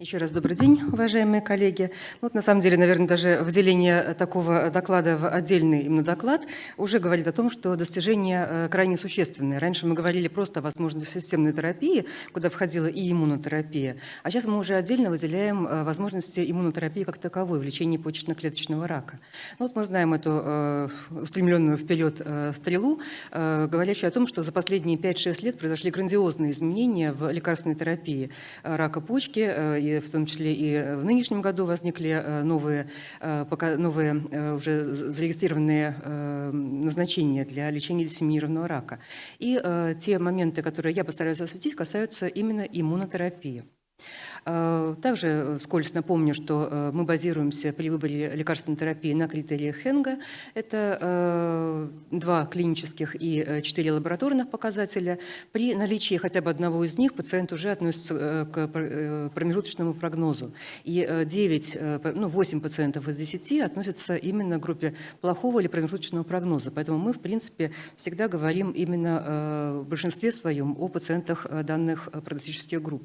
Еще раз добрый день, уважаемые коллеги. Вот на самом деле, наверное, даже выделение такого доклада в отдельный именно доклад уже говорит о том, что достижения э, крайне существенные. Раньше мы говорили просто о возможности системной терапии, куда входила и иммунотерапия, а сейчас мы уже отдельно выделяем э, возможности иммунотерапии как таковой в лечении почечно-клеточного рака. Ну, вот мы знаем эту э, устремленную вперед стрелу, говорящую о том, что за последние 5-6 лет произошли грандиозные изменения в лекарственной терапии рака почки, и в том числе и в нынешнем году возникли э, новые, э, новые э, уже зарегистрированные назначения для лечения диссеминированного рака. И те моменты, которые я постараюсь осветить, касаются именно иммунотерапии. Э, также э, вскользь напомню, что э, мы базируемся при выборе лекарственной терапии на критериях Хенга. Это два клинических и четыре лабораторных показателя. При наличии хотя бы одного из них пациент уже относится к промежуточному прогнозу. И 9, ну, 8 пациентов из 10 относятся именно к группе плохого или промежуточного прогноза. Поэтому мы, в принципе, всегда говорим именно в большинстве своем о пациентах данных прогностических групп.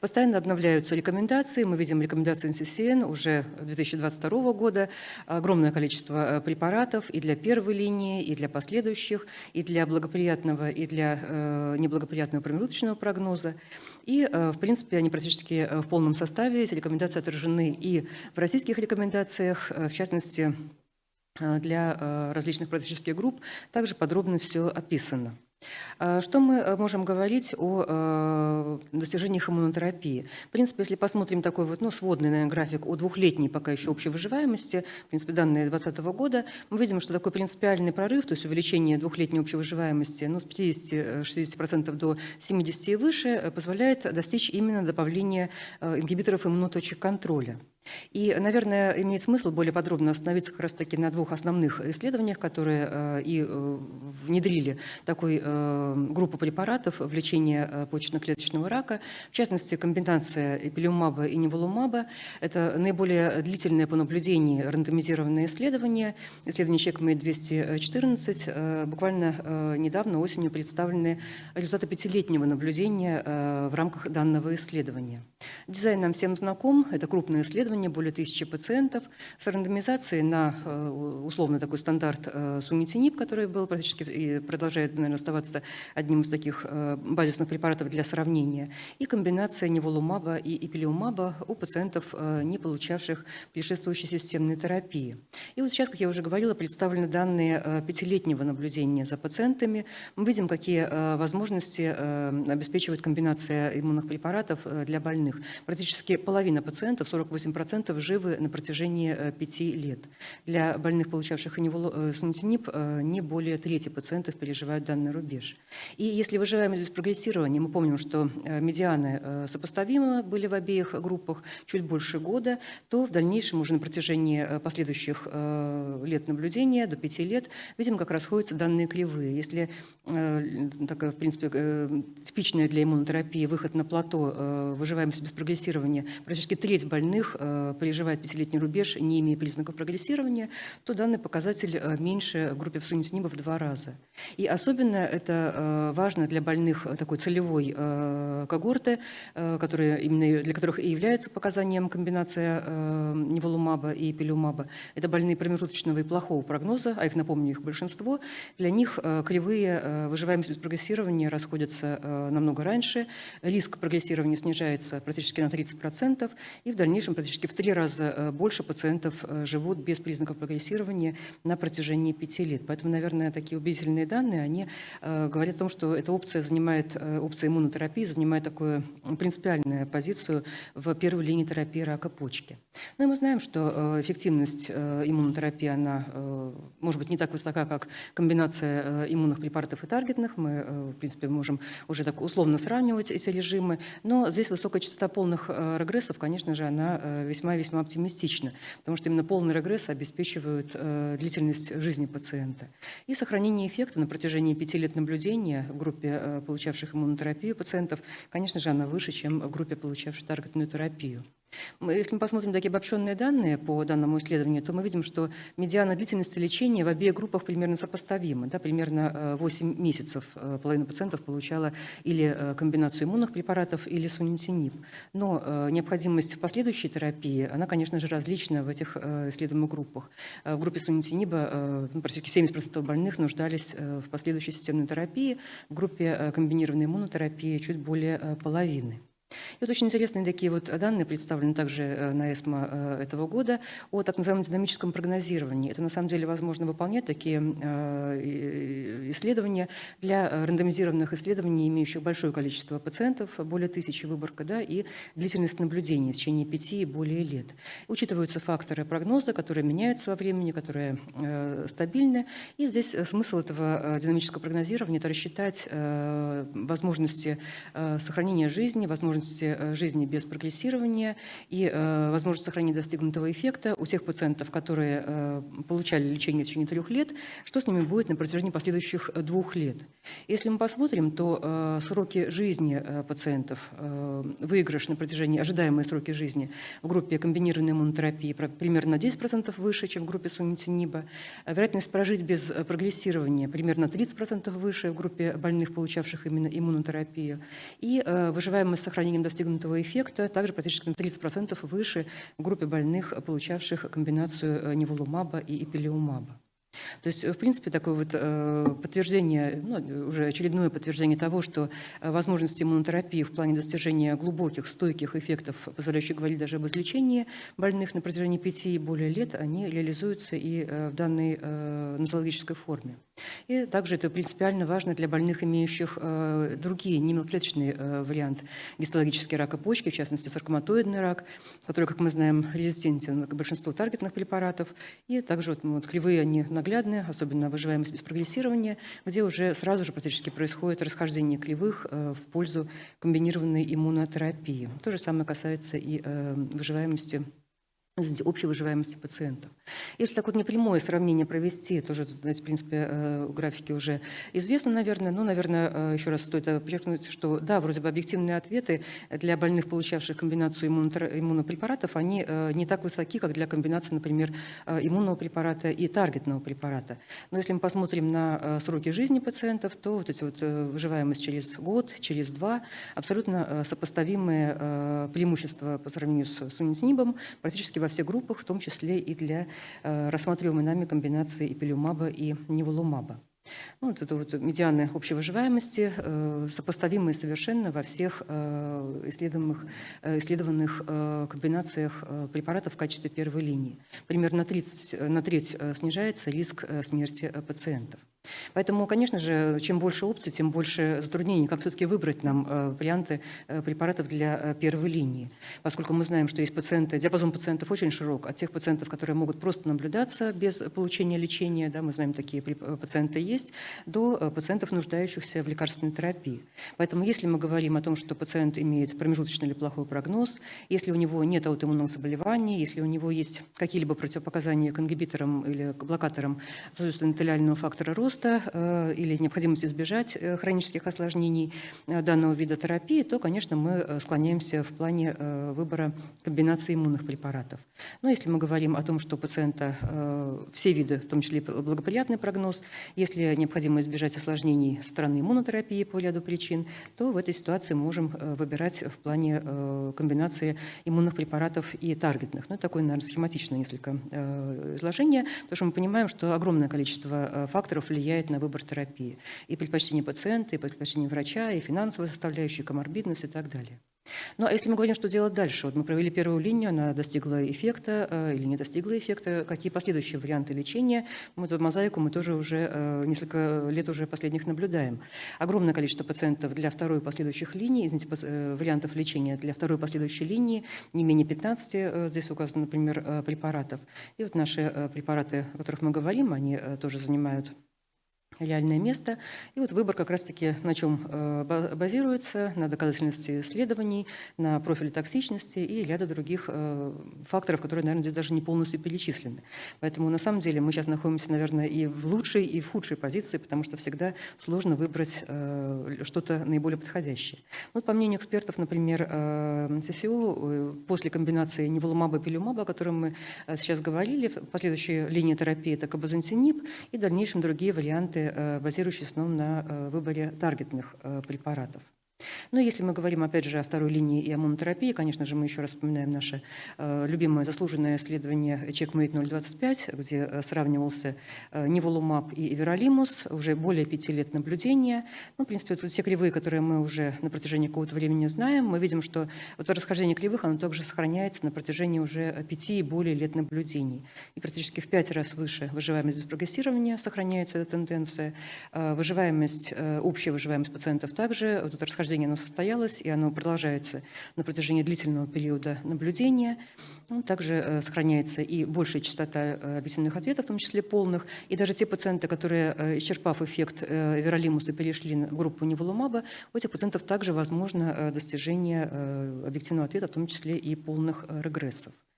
Постоянно обновляются рекомендации. Мы видим рекомендации НССН уже 2022 года. Огромное количество э, препаратов и для первой линии, и для последующих, и для благоприятного, и для э, неблагоприятного промежуточного прогноза. И, э, в принципе, они практически в полном составе. Эти рекомендации отражены и в российских рекомендациях, в частности, для различных практических групп. Также подробно все описано. А, что мы э, можем говорить о э, достижениях иммунотерапии? В принципе, если посмотрим такой вот, ну, сводный, наверное, график о двухлетней пока еще общей выживаемости, в принципе, данные 2020 года, мы видим, что такой принципиальный прорыв, то есть увеличение двухлетней общей выживаемости ну, с 50-60% до 70% и выше, позволяет достичь именно добавления э, ингибиторов иммуноточек контроля. И, наверное, имеет смысл более подробно остановиться как раз-таки на двух основных исследованиях, которые э, и э, внедрили такую э, группу препаратов в лечение почечно-клеточного рака. В частности, комбинация эпилиумаба и неволумаба. Это наиболее длительное по наблюдению рандомизированное исследование. Исследование ЧЕКМЭ-214. Буквально недавно осенью представлены результаты пятилетнего наблюдения в рамках данного исследования. Дизайн нам всем знаком. Это крупное исследование исследования, более тысячи пациентов с рандомизацией на э, условно такой стандарт э, сунитинип, который был практически и продолжает, наверное, оставаться одним из таких э, базисных препаратов для сравнения, и комбинация неволумаба и эпилиумаба у пациентов, не получавших предшествующей системной терапии. И вот сейчас, как я уже говорила, представлены данные пятилетнего наблюдения за пациентами. Мы видим, какие возможности обеспечивает комбинация иммунных препаратов для больных. Практически половина пациентов, 48%, 90% живы на протяжении 5 э, лет. Для больных, получавших сунитинип, э, не более трети пациентов переживают данный рубеж. И если выживаемость без прогрессирования, мы помним, что э, медианы сопоставимы были в обеих группах чуть больше года, то в дальнейшем уже на протяжении последующих лет наблюдения, до 5 лет, видим, как расходятся данные кривые. Если такая, в принципе, типичная для иммунотерапии выход на плато, выживаемость без прогрессирования, практически треть больных Э, переживает пятилетний рубеж, не имея признаков прогрессирования, то данный показатель э, меньше в группе сунитиниба в два раза. И особенно это э, важно для больных такой целевой когорты, которые, именно для которых и является показанием комбинация неволумаба и пилюмаба. Это больные промежуточного и плохого прогноза, а их, напомню, их большинство. Для них кривые выживаемость без прогрессирования расходятся намного раньше, риск прогрессирования снижается практически на 30%, и в дальнейшем практически в три раза э, больше пациентов э, живут без признаков прогрессирования на протяжении пяти лет. Поэтому, наверное, такие убедительные данные, они э, говорят о том, что эта опция занимает, опция иммунотерапии занимает такую принципиальную позицию в первой линии терапии рака почки. Ну и мы знаем, что эффективность иммунотерапии, она может быть не так высока, как комбинация иммунных препаратов и таргетных. Мы, в принципе, можем уже так условно сравнивать эти режимы, но здесь высокая частота полных регрессов, конечно же, она весьма-весьма оптимистично, потому что именно полный регресс обеспечивают э, длительность жизни пациента. И сохранение эффекта на протяжении пяти лет наблюдения в группе, э, получавших иммунотерапию пациентов, конечно же, она выше, чем в группе, получавшей таргетную терапию. Если мы посмотрим такие обобщенные данные по данному исследованию, то мы видим, что медиана длительности лечения в обеих группах примерно сопоставима. Да, примерно 8 э, месяцев э, половина пациентов получала или э, комбинацию иммунных препаратов, или сунитинип. Но необходимость последующей терапии, она, конечно же, различна в этих исследуемых группах. В группе сунитиниба практически 70% больных нуждались в последующей системной терапии, в группе комбинированной иммунотерапии чуть более половины. И вот очень интересные такие вот данные представлены также э, на ЭСМО э, этого года о так называемом динамическом прогнозировании. Это на самом деле возможно выполнять такие э, исследования для рандомизированных исследований, имеющих большое количество пациентов, более тысячи выборка, да, и длительность наблюдения в течение пяти и более лет. Учитываются факторы прогноза, которые меняются во времени, которые стабильны. И здесь смысл этого динамического прогнозирования – это рассчитать возможности сохранения жизни, возможности возможности э, жизни без прогрессирования и э, возможность сохранения достигнутого эффекта у тех пациентов, которые э, получали лечение в течение трех лет, что с ними будет на протяжении последующих двух лет. Если мы посмотрим, то сроки жизни пациентов, выигрыш на протяжении, ожидаемые сроки жизни в группе комбинированной иммунотерапии примерно на 10% выше, чем в группе сунитиниба. Вероятность прожить без прогрессирования примерно 30% выше в группе больных, получавших именно иммунотерапию. И выживаемость сохранения сохранением достигнутого эффекта, также практически на 30% выше в группе больных, получавших комбинацию э, неволумаба и эпилиумаба. То есть, в принципе, такое вот э, подтверждение, ну, уже очередное подтверждение того, что э, возможности иммунотерапии в плане достижения глубоких, стойких эффектов, позволяющих говорить даже об излечении больных на протяжении пяти и более лет, они реализуются и в данной нозологической форме. И также это принципиально важно для больных, имеющих э, другие немоклеточные э, варианты гистологические рака почки, в частности саркоматоидный рак, который, как мы знаем, резистентен к большинству таргетных препаратов. И также вот, вот кривые они наглядные, особенно выживаемость без прогрессирования, где уже сразу же практически происходит расхождение кривых э, в пользу комбинированной иммунотерапии. То же самое касается и э, выживаемости общей выживаемости пациентов. Если так вот непрямое сравнение провести, тоже, в принципе, э, графики уже известны, наверное, но, наверное, э, еще раз стоит подчеркнуть, что да, вроде бы объективные ответы для больных, получавших комбинацию иммунопрепаратов, они э, не так высоки, как для комбинации, например, иммунного препарата и таргетного препарата. Но если мы посмотрим на сроки жизни пациентов, то вот эти вот выживаемость через год, через два, абсолютно сопоставимые преимущества по сравнению с сунитинибом практически во всех группах, в том числе и для э, рассматриваемой нами комбинации эпилюмаба и неволумаба. Ну, вот это вот медианы общей выживаемости, э, сопоставимые совершенно во всех э, э, исследованных комбинациях препаратов в качестве первой линии. Примерно на, 30, на треть снижается риск смерти пациентов. Поэтому, конечно же, чем больше опций, тем больше затруднений, как все-таки выбрать нам э, варианты э, препаратов для э, первой линии. Поскольку мы знаем, что есть пациенты, диапазон пациентов очень широк, от тех пациентов, которые могут просто наблюдаться без получения лечения, да, мы знаем, такие пациенты есть, до пациентов, нуждающихся в лекарственной терапии. Поэтому если мы говорим о том, что пациент имеет промежуточный или плохой прогноз, если у него нет аутоиммунного заболевания, если у него есть какие-либо противопоказания к ингибиторам или к блокаторам соответственно, фактора роста, роста э, или необходимость избежать э, хронических осложнений э, данного вида терапии, то, конечно, мы склоняемся в плане выбора комбинации иммунных препаратов. Но если мы говорим о том, что у пациента все виды, в том числе благоприятный прогноз, если необходимо избежать осложнений стороны иммунотерапии по ряду причин, то в этой ситуации можем выбирать в плане комбинации иммунных препаратов и таргетных. Ну, такое, наверное, схематичное несколько изложение, потому что мы понимаем, что огромное количество факторов влияет влияет на выбор терапии. И предпочтение пациента, и предпочтение врача, и финансовая составляющая, и коморбидность и так далее. Ну а если мы говорим, что делать дальше, вот мы провели первую линию, она достигла эффекта э, или не достигла эффекта, какие последующие варианты лечения, мы эту мозаику мы тоже уже э, несколько лет уже последних наблюдаем. Огромное количество пациентов для второй и последующих линий, извините, э, вариантов лечения для второй и последующей линии, не менее 15, э, здесь указано, например, э, препаратов. И вот наши э, препараты, о которых мы говорим, они э, тоже занимают реальное место. И вот выбор как раз-таки на чем э, базируется, на доказательности исследований, на профиле токсичности и ряда других э, факторов, которые, наверное, здесь даже не полностью перечислены. Поэтому на самом деле мы сейчас находимся, наверное, и в лучшей, и в худшей позиции, потому что всегда сложно выбрать э, что-то наиболее подходящее. Вот по мнению экспертов, например, ССУ, после комбинации неволумаба и пилюмаба, о котором мы сейчас говорили, последующая линия терапии – это кабазантинип и в дальнейшем другие варианты Э, базирующиеся в основном на э, выборе таргетных э, препаратов. Ну, если мы говорим, опять же, о второй линии и о монотерапии, конечно же, мы еще раз вспоминаем наше э, любимое заслуженное исследование CheckMate 025, где э, сравнивался э, Ниволумаб и Эверолимус, уже более пяти лет наблюдения. Ну, в принципе, вот все кривые, которые мы уже на протяжении какого-то времени знаем, мы видим, что вот расхождение кривых, оно также сохраняется на протяжении уже пяти и более лет наблюдений. И практически в пять раз выше выживаемость без прогрессирования сохраняется эта тенденция. Э, выживаемость, э, общая выживаемость пациентов также, вот это расхождение расхождение оно состоялось, и оно продолжается на протяжении длительного периода наблюдения. Ну, также э, сохраняется и большая частота э, объясненных ответов, в том числе полных. И даже те пациенты, которые, э, исчерпав эффект веролимуса, перешли на группу неволумаба, у этих пациентов также возможно достижение объективного ответа, в том числе и полных э,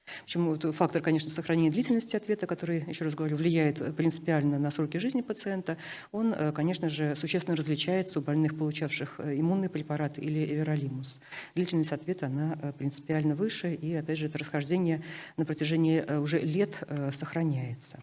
регрессов. Почему фактор, конечно, сохранения длительности ответа, который, еще раз говорю, влияет э, принципиально на сроки жизни пациента, он, э, конечно же, существенно различается у больных, получавших э, иммунные препараты или эверолимус. Длительность ответа, она принципиально выше, и, опять же, это расхождение на протяжении уже лет сохраняется.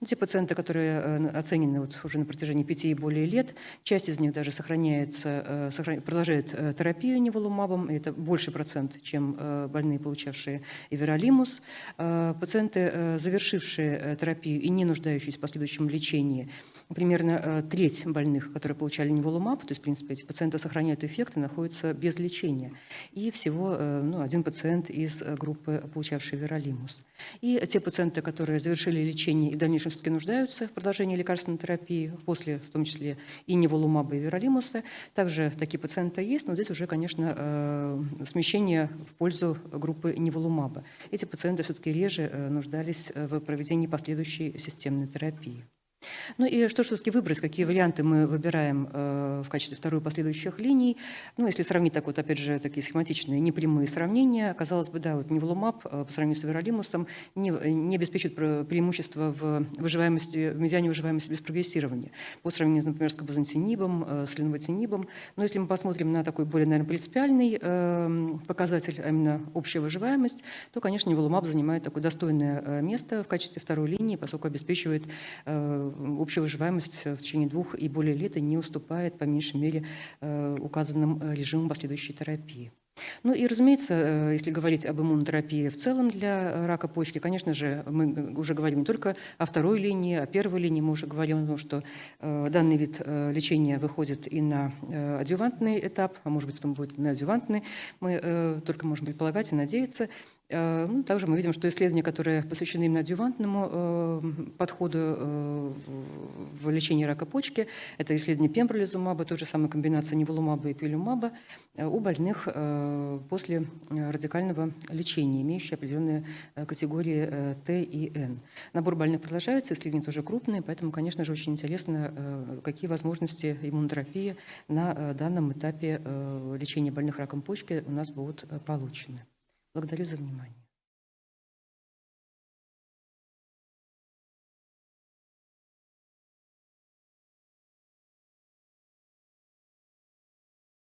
Ну, те пациенты, которые э, оценены вот уже на протяжении пяти и более лет, часть из них даже сохраняется, э, продолжает э, терапию неволумабом, это больше процент, чем больные, получавшие эверолимус. Пациенты, завершившие терапию и не нуждающиеся в последующем лечении, примерно треть больных, которые получали неволумаб, то есть, в принципе, эти пациенты сохраняют эффект и находятся без лечения. И всего ну, один пациент из группы, получавший эверолимус. И те пациенты, которые завершили лечение и дальнейшем все-таки нуждаются в продолжении лекарственной терапии, после в том числе и неволумаба, и веролимуса. Также такие пациенты есть, но здесь уже, конечно, э, смещение в пользу группы неволумаба. Эти пациенты все-таки реже э, нуждались в проведении последующей системной терапии. Ну и что все-таки выбрать, какие варианты мы выбираем э, в качестве второй последующих линий. Ну, если сравнить так вот, опять же, такие схематичные, непрямые сравнения, казалось бы, да, вот неволумаб э, по сравнению с веролимусом не, не обеспечивает преимущество в выживаемости, в медиане выживаемости без прогрессирования. По сравнению, например, с кабазантинибом, э, с ленвотинибом. Но если мы посмотрим на такой более, наверное, принципиальный э, показатель, а именно общая выживаемость, то, конечно, неволумаб занимает такое достойное э, место в качестве второй линии, поскольку обеспечивает э, общая выживаемость в течение двух и более лет не уступает, по меньшей мере, э, указанным э, режимам последующей терапии. Ну и, разумеется, э, если говорить об иммунотерапии в целом для рака почки, конечно же, мы уже говорим не только о второй линии, о первой линии, мы уже говорим о том, что данный вид лечения выходит и на адювантный этап, а может быть, потом будет на адювантный, мы только можем предполагать и надеяться. Э, ну, также мы видим, что исследования, которые посвящены именно адювантному э, подходу э, в лечении рака почки, это исследование пембролизумаба, той же самой комбинации неволумаба и пилюмаба у больных после радикального лечения, имеющие определенные категории Т и Н. Набор больных продолжается, исследования тоже крупные, поэтому, конечно же, очень интересно, какие возможности иммунотерапии на данном этапе лечения больных раком почки у нас будут получены. Благодарю за внимание.